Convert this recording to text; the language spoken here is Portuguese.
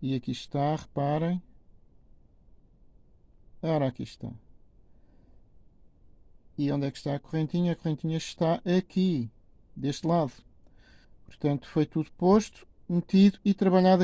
E aqui está, reparem. Ora, aqui está. E onde é que está a correntinha? A correntinha está aqui, deste lado. Portanto, foi tudo posto, metido e trabalhado